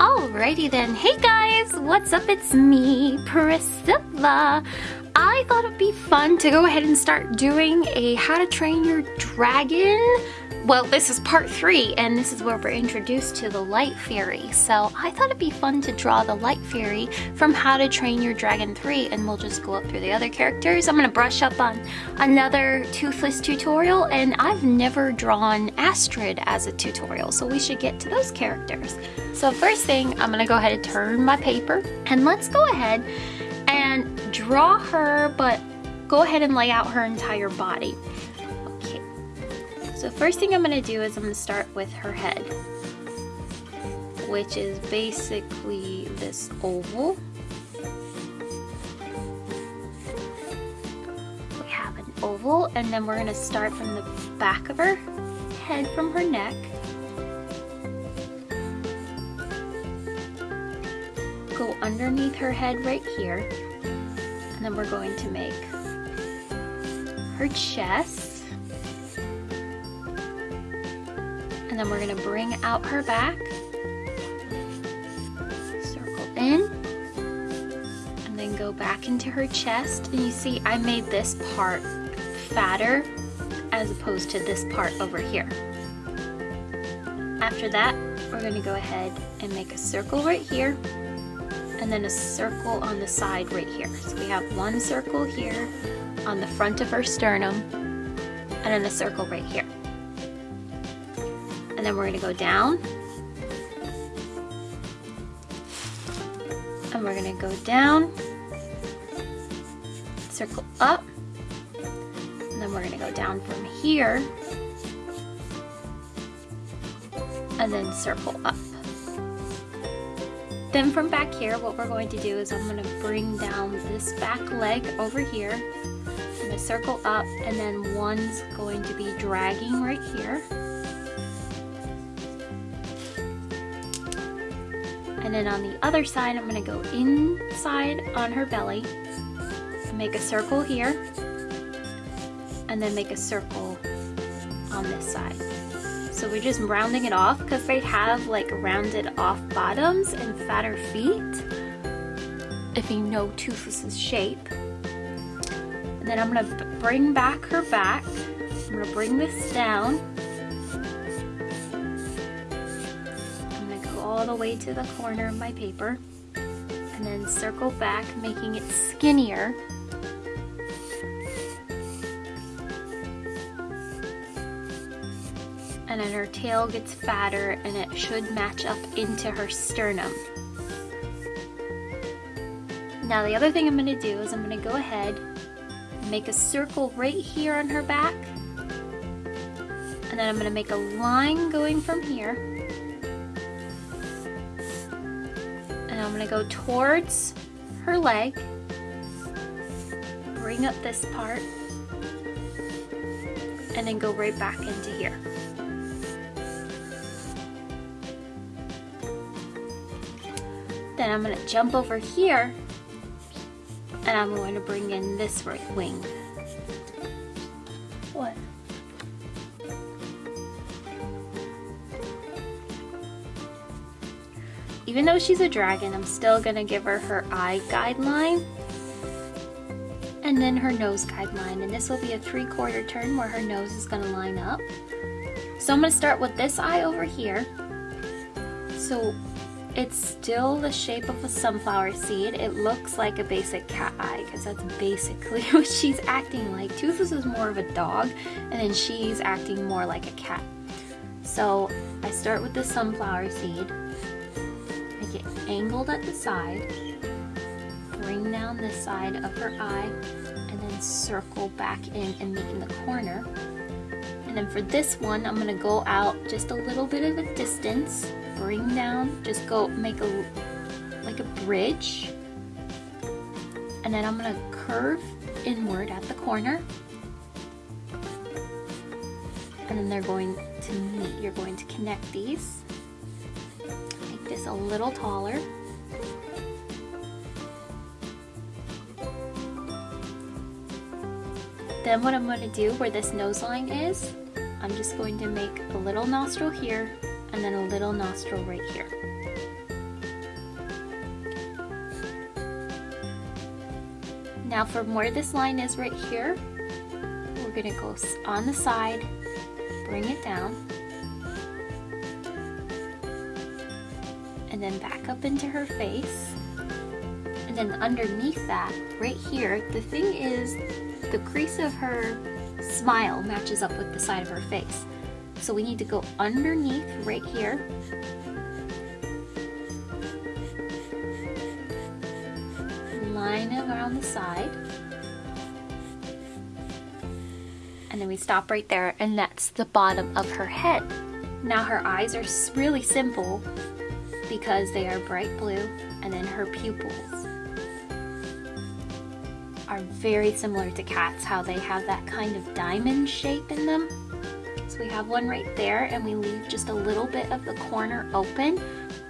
Alrighty then. Hey guys, what's up? It's me, Priscilla. I thought it'd be fun to go ahead and start doing a how to train your dragon well, this is part three, and this is where we're introduced to the Light Fury. So I thought it'd be fun to draw the Light Fury from How to Train Your Dragon 3, and we'll just go up through the other characters. I'm gonna brush up on another Toothless tutorial, and I've never drawn Astrid as a tutorial, so we should get to those characters. So first thing, I'm gonna go ahead and turn my paper, and let's go ahead and draw her, but go ahead and lay out her entire body. So first thing I'm going to do is I'm going to start with her head, which is basically this oval. We have an oval and then we're going to start from the back of her head from her neck. Go underneath her head right here and then we're going to make her chest then we're gonna bring out her back, circle in, and then go back into her chest. And you see I made this part fatter as opposed to this part over here. After that, we're gonna go ahead and make a circle right here, and then a circle on the side right here. So we have one circle here on the front of her sternum, and then a circle right here and then we're going to go down. And we're going to go down. Circle up. And then we're going to go down from here. And then circle up. Then from back here what we're going to do is I'm going to bring down this back leg over here. I'm to circle up and then one's going to be dragging right here And then on the other side, I'm gonna go inside on her belly, make a circle here, and then make a circle on this side. So we're just rounding it off because they have like rounded off bottoms and fatter feet, if you know Toothless's shape. And then I'm gonna bring back her back. I'm gonna bring this down the way to the corner of my paper and then circle back making it skinnier. And then her tail gets fatter and it should match up into her sternum. Now the other thing I'm going to do is I'm going to go ahead and make a circle right here on her back. And then I'm going to make a line going from here To go towards her leg, bring up this part, and then go right back into here. Then I'm going to jump over here and I'm going to bring in this right wing. Even though she's a dragon, I'm still gonna give her her eye guideline and then her nose guideline. And this will be a three quarter turn where her nose is gonna line up. So I'm gonna start with this eye over here. So it's still the shape of a sunflower seed. It looks like a basic cat eye because that's basically what she's acting like. Toothless is more of a dog and then she's acting more like a cat. So I start with the sunflower seed angled at the side, bring down this side of her eye, and then circle back in and meet in the corner. And then for this one, I'm gonna go out just a little bit of a distance, bring down, just go make a, like a bridge. And then I'm gonna curve inward at the corner. And then they're going to meet, you're going to connect these this a little taller. Then what I'm going to do where this nose line is, I'm just going to make a little nostril here and then a little nostril right here. Now from where this line is right here, we're going to go on the side, bring it down, and then back up into her face. And then underneath that, right here, the thing is the crease of her smile matches up with the side of her face. So we need to go underneath right here. Line it around the side. And then we stop right there and that's the bottom of her head. Now her eyes are really simple because they are bright blue and then her pupils are very similar to cats, how they have that kind of diamond shape in them. So we have one right there and we leave just a little bit of the corner open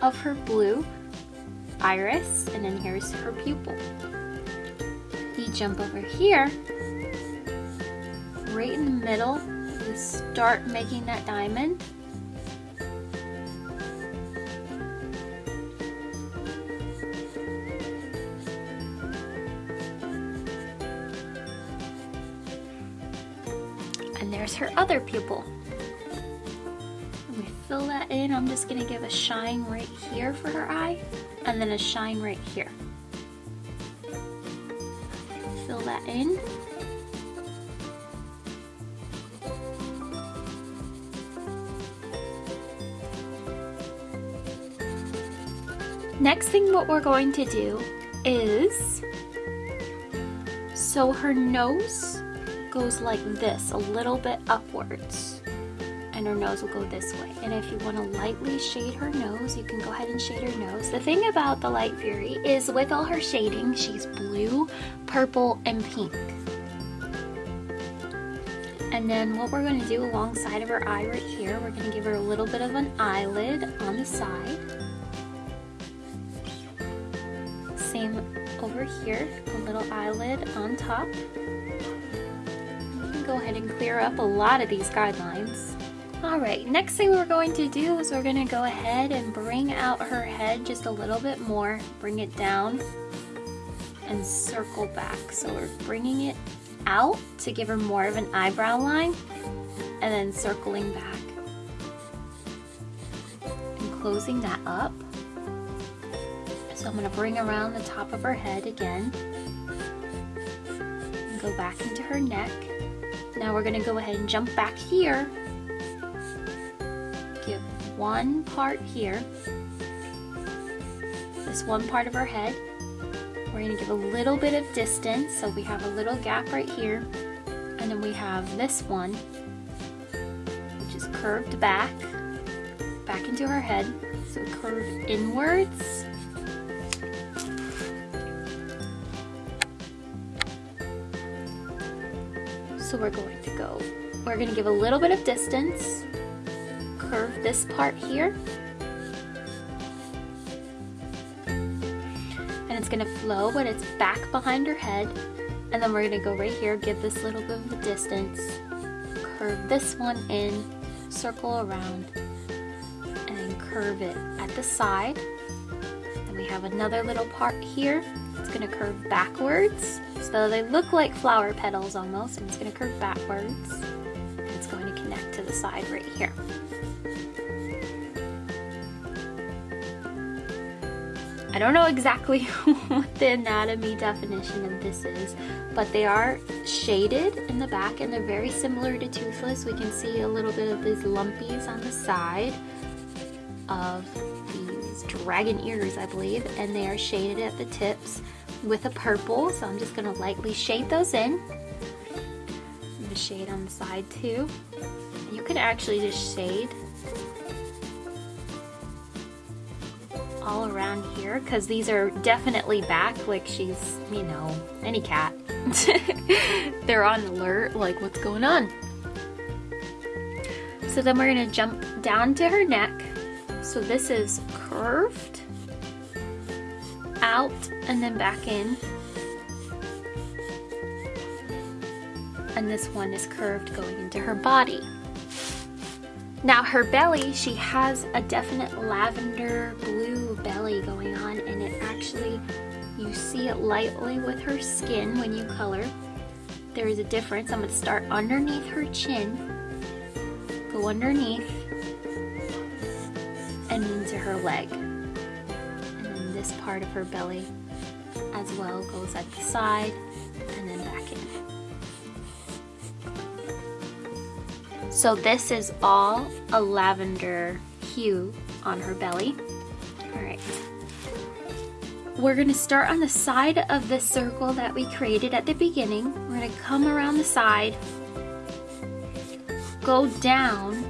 of her blue iris and then here's her pupil. We jump over here, right in the middle, you start making that diamond other pupil. we fill that in. I'm just gonna give a shine right here for her eye and then a shine right here. Fill that in. Next thing what we're going to do is so her nose goes like this, a little bit upwards. And her nose will go this way. And if you want to lightly shade her nose, you can go ahead and shade her nose. The thing about the Light Fury is with all her shading, she's blue, purple, and pink. And then what we're going to do alongside of her eye right here, we're going to give her a little bit of an eyelid on the side. Same over here, a little eyelid on top go ahead and clear up a lot of these guidelines. Alright, next thing we're going to do is we're going to go ahead and bring out her head just a little bit more, bring it down, and circle back. So we're bringing it out to give her more of an eyebrow line, and then circling back. And closing that up. So I'm going to bring around the top of her head again, and go back into her neck. Now we're gonna go ahead and jump back here. Give one part here. This one part of our head. We're gonna give a little bit of distance, so we have a little gap right here. And then we have this one, which is curved back, back into her head. So curve inwards So we're going to go, we're going to give a little bit of distance, curve this part here, and it's going to flow when it's back behind her head. And then we're going to go right here, give this little bit of a distance, curve this one in, circle around, and curve it at the side. Then we have another little part here. It's going to curve backwards so they look like flower petals almost, and it's going to curve backwards. It's going to connect to the side right here. I don't know exactly what the anatomy definition of this is, but they are shaded in the back and they're very similar to Toothless. We can see a little bit of these lumpies on the side of dragon ears, I believe, and they are shaded at the tips with a purple, so I'm just gonna lightly shade those in. The shade on the side too. You could actually just shade all around here because these are definitely back like she's, you know, any cat. They're on alert like what's going on. So then we're gonna jump down to her neck. So this is curved out and then back in. And this one is curved going into her body. Now her belly, she has a definite lavender blue belly going on and it actually, You see it lightly with her skin when you color. There is a difference. I'm going to start underneath her chin, go underneath, into her leg. And then this part of her belly as well goes at the side and then back in. So this is all a lavender hue on her belly. All right. We're gonna start on the side of the circle that we created at the beginning. We're gonna come around the side, go down.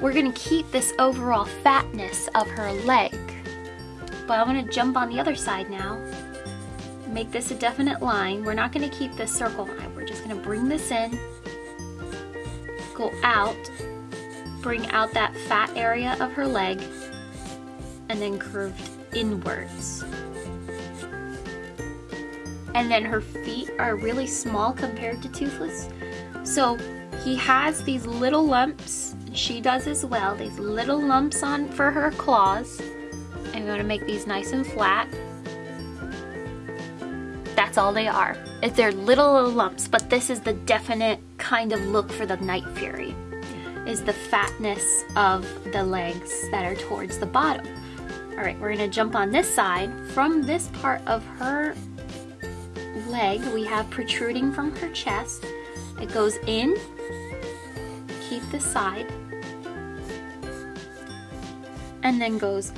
We're gonna keep this overall fatness of her leg. But I'm gonna jump on the other side now. Make this a definite line. We're not gonna keep this circle line. We're just gonna bring this in, go out, bring out that fat area of her leg, and then curved inwards. And then her feet are really small compared to Toothless. So he has these little lumps, she does as well, these little lumps on for her claws. I'm going to make these nice and flat. That's all they are. It's their little lumps, but this is the definite kind of look for the Night Fury is the fatness of the legs that are towards the bottom. All right, we're gonna jump on this side. From this part of her leg, we have protruding from her chest. It goes in, keep the side, and then goes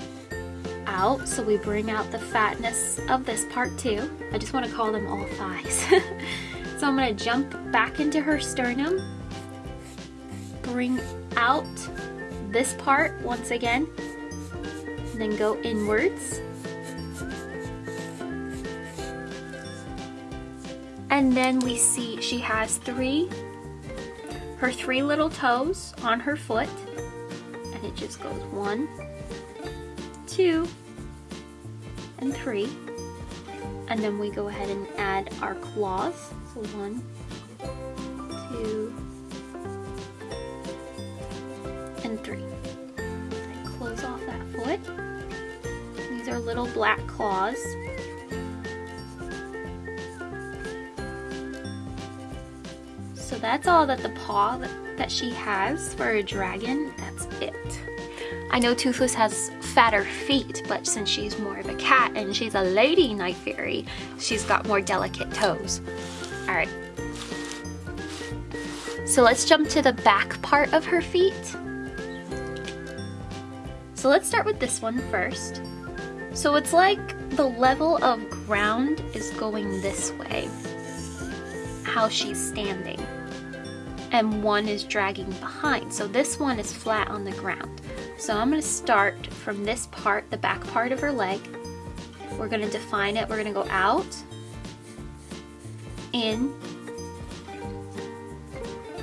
out. So we bring out the fatness of this part too. I just wanna call them all thighs. so I'm gonna jump back into her sternum, bring out this part once again, then go inwards. And then we see she has three, her three little toes on her foot. And it just goes one, two, and three. And then we go ahead and add our claws. So one, two, and three. Close off that foot. These are little black claws. So that's all that the paw that she has for a dragon, that's it. I know Toothless has fatter feet, but since she's more of a cat and she's a lady night fury, she's got more delicate toes. All right. So let's jump to the back part of her feet. So let's start with this one first. So it's like the level of ground is going this way, how she's standing. And one is dragging behind. So this one is flat on the ground. So I'm gonna start from this part, the back part of her leg. We're gonna define it. We're gonna go out, in,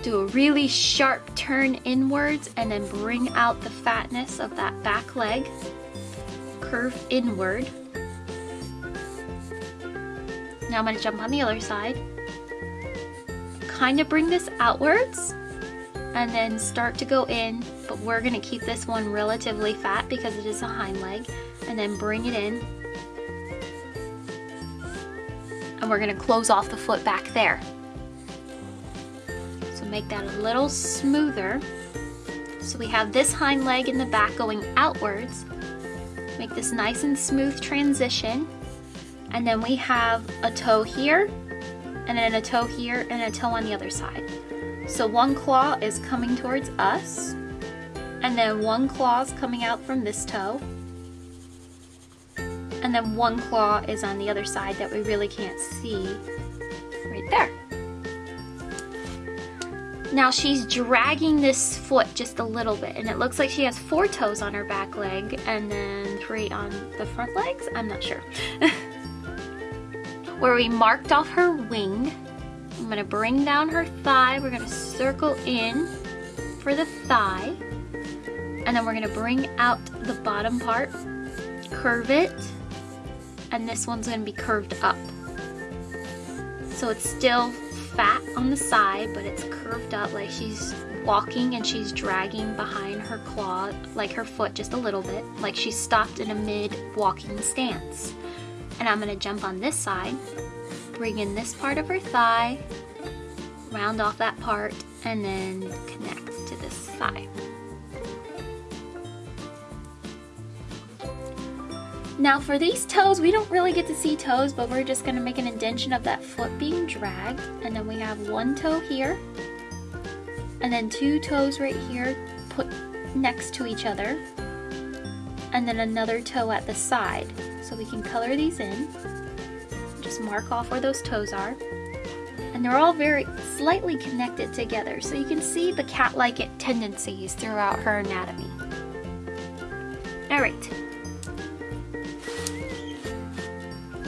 do a really sharp turn inwards and then bring out the fatness of that back leg. Curve inward. Now I'm going to jump on the other side. Kind of bring this outwards and then start to go in, but we're going to keep this one relatively fat because it is a hind leg, and then bring it in. And we're going to close off the foot back there So make that a little smoother. So we have this hind leg in the back going outwards. Make this nice and smooth transition. And then we have a toe here, and then a toe here, and a toe on the other side. So one claw is coming towards us, and then one claw is coming out from this toe, and then one claw is on the other side that we really can't see right there. Now she's dragging this foot just a little bit and it looks like she has four toes on her back leg and then three on the front legs. I'm not sure. Where we marked off her wing, I'm gonna bring down her thigh. We're gonna circle in for the thigh and then we're gonna bring out the bottom part, curve it, and this one's gonna be curved up. So it's still fat on the side, but it's curved up like she's walking and she's dragging behind her claw, like her foot just a little bit, like she's stopped in a mid walking stance. And I'm gonna jump on this side, bring in this part of her thigh, round off that part, and then connect to this thigh. Now for these toes, we don't really get to see toes, but we're just gonna make an indention of that foot being dragged. And then we have one toe here, and then two toes right here put next to each other, and then another toe at the side. So we can color these in. Mark off where those toes are. And they're all very slightly connected together, so you can see the cat-like tendencies throughout her anatomy. All right,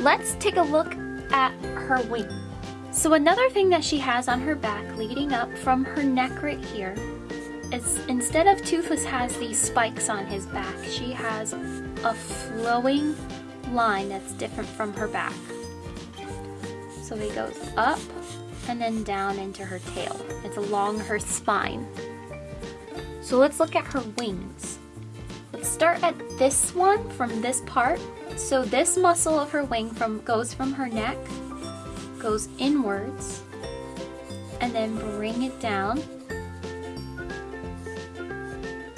Let's take a look at her wing. So another thing that she has on her back leading up from her neck right here is instead of Toothless has these spikes on his back, she has a flowing line that's different from her back. So he goes up and then down into her tail. It's along her spine. So let's look at her wings. Let's start at this one from this part so this muscle of her wing from goes from her neck, goes inwards, and then bring it down.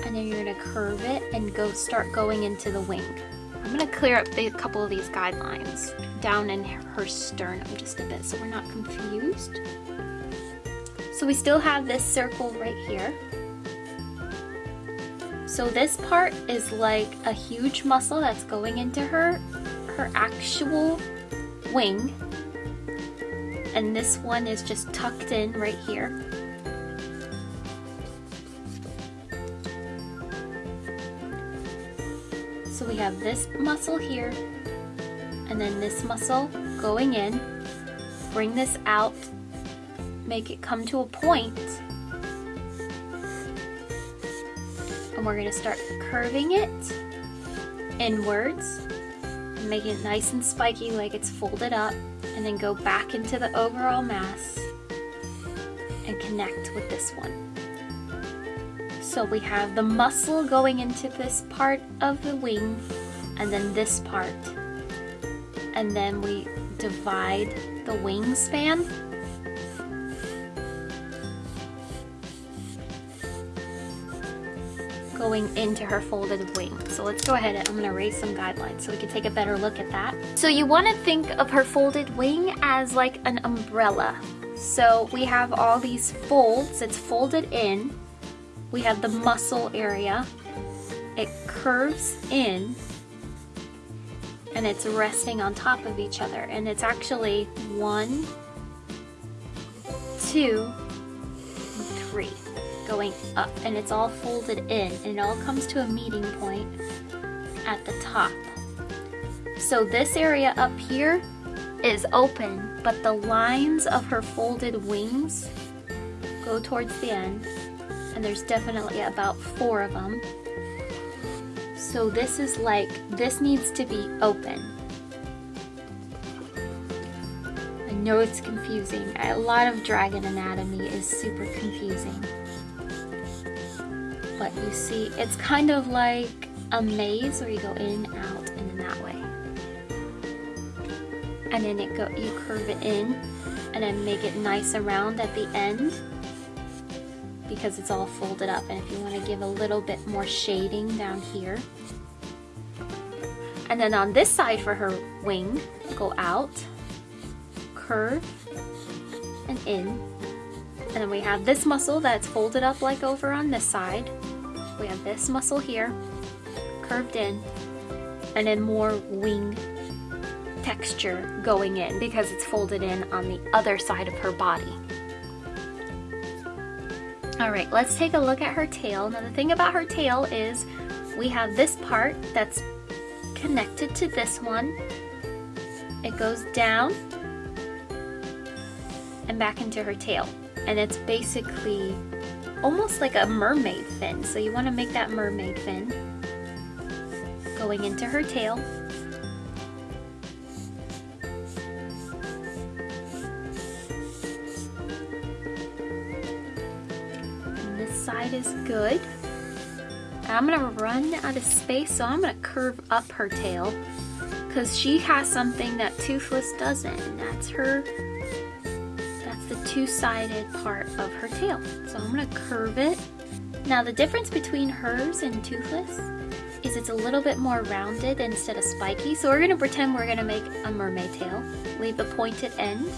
And then you're gonna curve it and go start going into the wing. I'm gonna clear up a couple of these guidelines down in her sternum just a bit so we're not confused. So we still have this circle right here. So this part is like a huge muscle that's going into her, her actual wing. And this one is just tucked in right here. So we have this muscle here, and then this muscle going in, bring this out, make it come to a point, and we're going to start curving it inwards. Make it nice and spiky like it's folded up and then go back into the overall mass and connect with this one. So we have the muscle going into this part of the wing and then this part and then we divide the wingspan going into her folded wing. So let's go ahead and I'm gonna erase some guidelines so we can take a better look at that. So you wanna think of her folded wing as like an umbrella. So we have all these folds, it's folded in. We have the muscle area. It curves in and it's resting on top of each other. And it's actually one, two, three going up and it's all folded in and it all comes to a meeting point at the top. So this area up here is open, but the lines of her folded wings go towards the end and there's definitely about four of them. So this is like, this needs to be open. I know it's confusing. A lot of dragon anatomy is super confusing but you see it's kind of like a maze where you go in, out, and in that way. And then it go you curve it in and then make it nice around at the end because it's all folded up. And if you want to give a little bit more shading down here. And then on this side for her wing go out curve and in. And then we have this muscle that's folded up like over on this side. We have this muscle here, curved in, and then more wing texture going in because it's folded in on the other side of her body. All right, let's take a look at her tail. Now the thing about her tail is we have this part that's connected to this one. It goes down and back into her tail. And it's basically almost like a mermaid fin. So you want to make that mermaid fin going into her tail. Is good. I'm gonna run out of space, so I'm gonna curve up her tail because she has something that Toothless doesn't, and that's her, that's the two-sided part of her tail. So I'm gonna curve it. Now the difference between hers and Toothless is it's a little bit more rounded instead of spiky. So we're gonna pretend we're gonna make a mermaid tail. Leave the pointed end.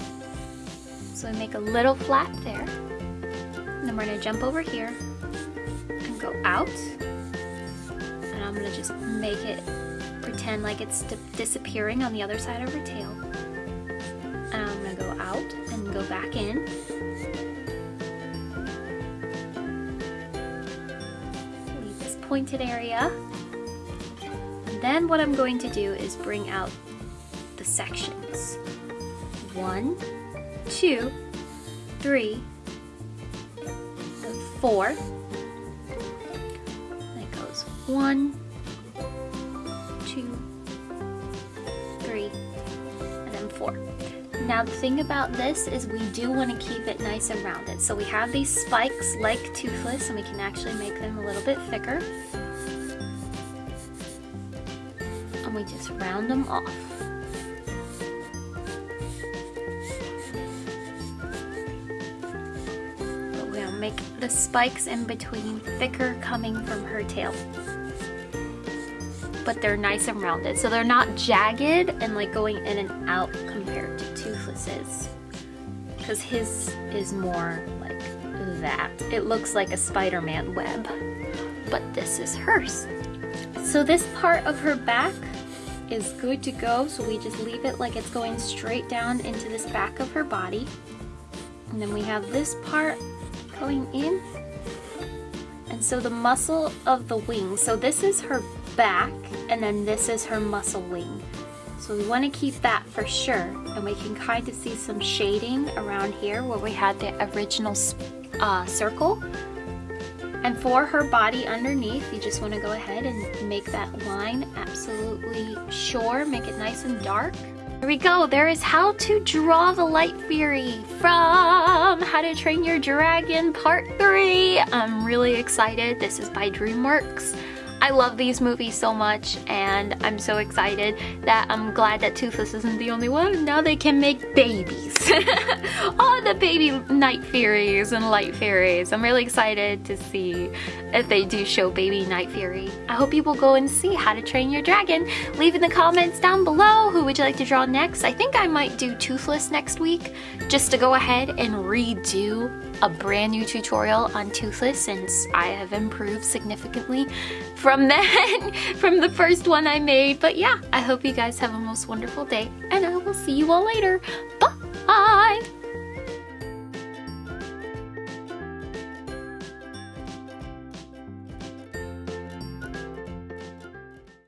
So we make a little flap there. And then we're gonna jump over here go out. And I'm gonna just make it pretend like it's disappearing on the other side of her tail. And I'm gonna go out and go back in. Leave this pointed area. And then what I'm going to do is bring out the sections. One, two, three, four. One, two, three, and then four. Now the thing about this is we do want to keep it nice and rounded. So we have these spikes like Toothless and we can actually make them a little bit thicker. And we just round them off. But gonna make the spikes in between thicker coming from her tail but they're nice and rounded. So they're not jagged and like going in and out compared to Toothless's. Because his is more like that. It looks like a Spider-Man web, but this is hers. So this part of her back is good to go. So we just leave it like it's going straight down into this back of her body. And then we have this part going in. And so the muscle of the wing, so this is her back and then this is her muscle wing. So we want to keep that for sure. And we can kind of see some shading around here where we had the original uh, circle. And for her body underneath, you just want to go ahead and make that line absolutely sure. Make it nice and dark. Here we go. There is how to draw the light fury from How to Train Your Dragon Part 3. I'm really excited. This is by DreamWorks. I love these movies so much and I'm so excited that I'm glad that Toothless isn't the only one. Now they can make babies. All the baby night furies and light furies. I'm really excited to see if they do show baby night fury. I hope you will go and see How to Train Your Dragon. Leave in the comments down below who would you like to draw next. I think I might do Toothless next week just to go ahead and redo a brand new tutorial on Toothless since I have improved significantly from then, from the first one I made. But yeah, I hope you guys have a most wonderful day and I will see you all later. Bye!